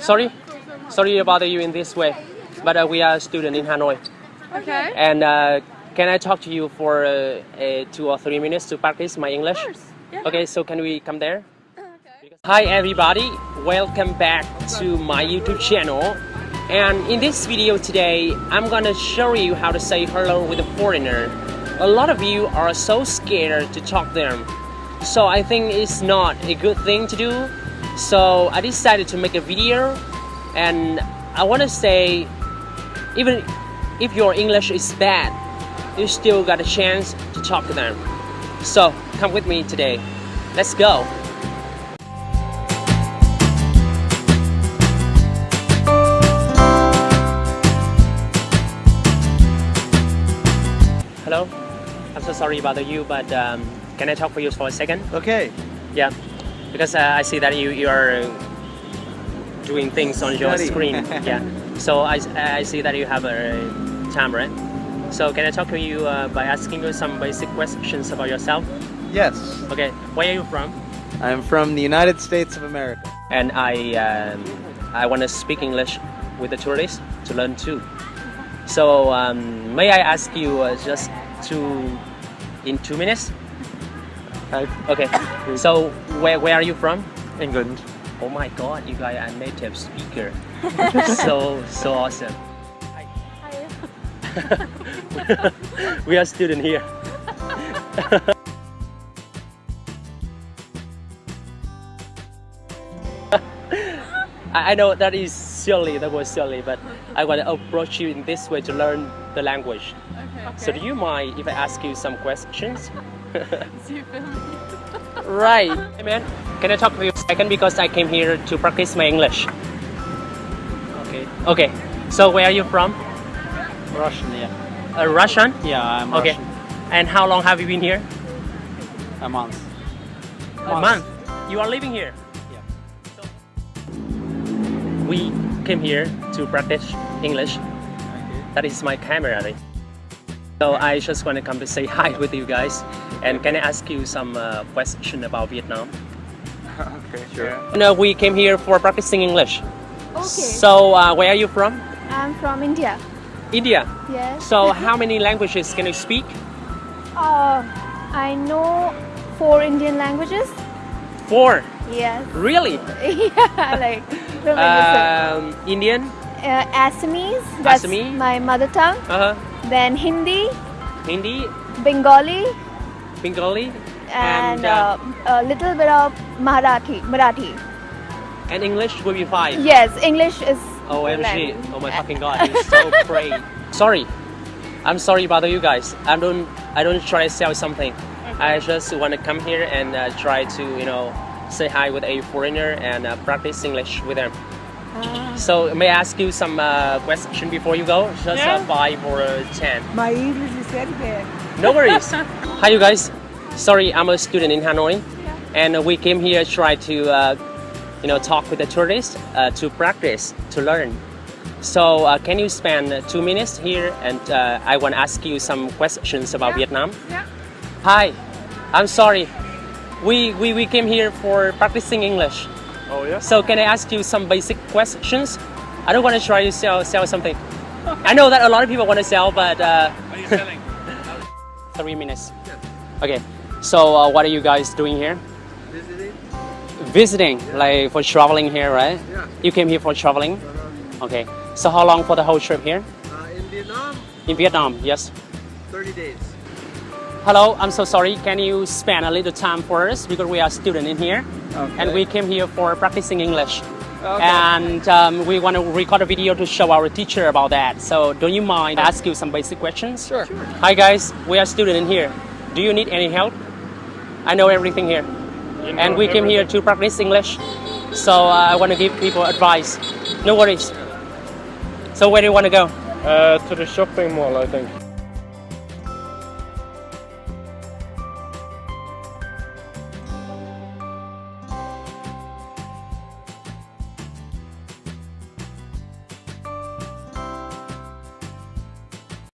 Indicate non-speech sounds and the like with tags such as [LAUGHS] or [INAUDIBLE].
Sorry, sorry to bother you in this way, but uh, we are a student in Hanoi, Okay. and uh, can I talk to you for uh, uh, two or three minutes to practice my English? Yeah. Okay, so can we come there? [LAUGHS] Okay. Hi everybody, welcome back to my YouTube channel. And in this video today, I'm gonna show you how to say hello with a foreigner. A lot of you are so scared to talk to them. So I think it's not a good thing to do. So I decided to make a video and I wanna say even if your English is bad, you still got a chance to talk to them. So come with me today. Let's go. Hello, I'm so sorry about you, but um, can I talk for you for a second? Okay. Yeah, because uh, I see that you you are doing things on your screen. [LAUGHS] yeah, so I, I see that you have a time, right? So can I talk to you uh, by asking you some basic questions about yourself? Yes. Okay, where are you from? I'm from the United States of America. And I um, I want to speak English with the tourists to learn too. So um, may I ask you uh, just two in two minutes? Hi. Okay. So where where are you from? England. Oh my God, you guys are a native speaker. [LAUGHS] so so awesome. Hi. Hi. [LAUGHS] we are [LAUGHS] student here. I I know that is silly, that was silly, but I want to approach you in this way to learn the language. Okay. So do you mind if I ask you some questions? Do you feel me? right. Hey man, can I talk to you a second because I came here to practice my English. Okay. Okay. So where are you from? Russian, yeah. Uh, Russian? Yeah, I'm Okay. Russian. And how long have you been here? A month. A month. You are living here? Yeah. We came here to practice English. Okay. That is my camera. right? So I just want to come to say hi with you guys. And can I ask you some uh, question about Vietnam? [LAUGHS] okay, sure. No, we came here for practicing English. Okay. So uh, where are you from? I'm from India. India. Yes. So how many languages can you speak? Uh, I know four Indian languages. Four. Yes. Really? [LAUGHS] yeah, like uh, Um, Indian. uh, Assamese. That's Assamese? my mother tongue. Uh-huh. Then Hindi, Hindi, Bengali, Bengali, and, And, uh, uh, a little bit of Marathi. Marathi. and English will be fine? Yes, English is. OMG. language. Oh my fucking god, it's so great. [LAUGHS] Sorry. I'm sorry about you guys. I don't I don't try to sell something. I just want to come here and uh, try to, you know, say hi with a foreigner and uh, practice English with them. Ah. So may I ask you some uh, question before you go? Just uh, Yeah. five or uh, ten. My English is very bad. No worries. [LAUGHS] Hi, you guys. Sorry, I'm a student in Hanoi, and we came here to try to, uh, you know, talk with the tourists uh, to practice, to learn. So, uh, can you spend two minutes here? And uh, I want to ask you some questions about Vietnam. Yeah. Hi, I'm sorry. We, we, we came here for practicing English. Oh, yeah? So, can I ask you some basic questions? I don't want to try to sell, sell something. I know that a lot of people want to sell, but uh, Are you selling? [LAUGHS] three minutes. Okay. So uh, what are you guys doing here? Visiting? Visiting, like for traveling here, right? Yeah. You came here for traveling. Okay. So how long for the whole trip here? Uh, in Vietnam, In Vietnam, yes. 30 days. Hello, I'm so sorry. Can you spend a little time for us because we are student in here, Okay. and we came here for practicing English. Okay. And um, we want to record a video to show our teacher about that. So don't you mind I ask you some basic questions? Sure. Hi guys, we are student in here. Do you need any help? I know everything here. and we came here to practice English. So uh, I want to give people advice. No worries. So where do you want to go? Uh, to the shopping mall, I think.